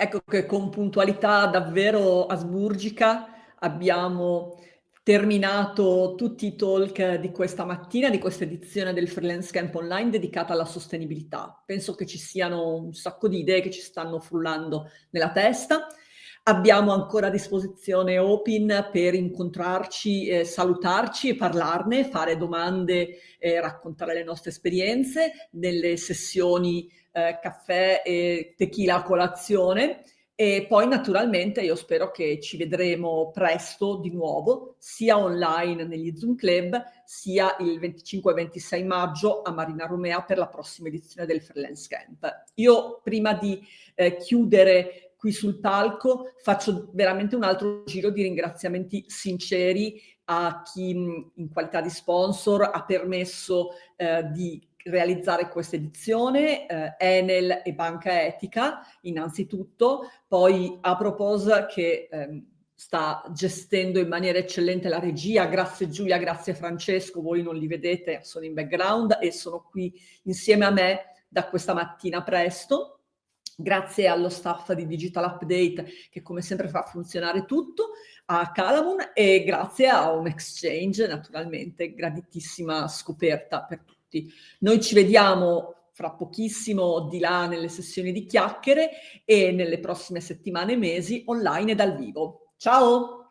Ecco che con puntualità davvero asburgica abbiamo terminato tutti i talk di questa mattina, di questa edizione del Freelance Camp Online dedicata alla sostenibilità. Penso che ci siano un sacco di idee che ci stanno frullando nella testa. Abbiamo ancora a disposizione Opin per incontrarci, eh, salutarci e parlarne, fare domande e raccontare le nostre esperienze nelle sessioni eh, caffè e tequila a colazione. E poi naturalmente io spero che ci vedremo presto di nuovo, sia online negli Zoom Club, sia il 25 e 26 maggio a Marina Romea per la prossima edizione del Freelance Camp. Io prima di eh, chiudere qui sul palco faccio veramente un altro giro di ringraziamenti sinceri a chi in qualità di sponsor ha permesso eh, di realizzare questa edizione, eh, Enel e Banca Etica innanzitutto, poi a proposito che ehm, sta gestendo in maniera eccellente la regia, grazie Giulia, grazie Francesco, voi non li vedete, sono in background e sono qui insieme a me da questa mattina presto. Grazie allo staff di Digital Update che come sempre fa funzionare tutto, a Calamun e grazie a un exchange naturalmente, graditissima scoperta per tutti. Noi ci vediamo fra pochissimo di là nelle sessioni di chiacchiere e nelle prossime settimane e mesi online e dal vivo. Ciao!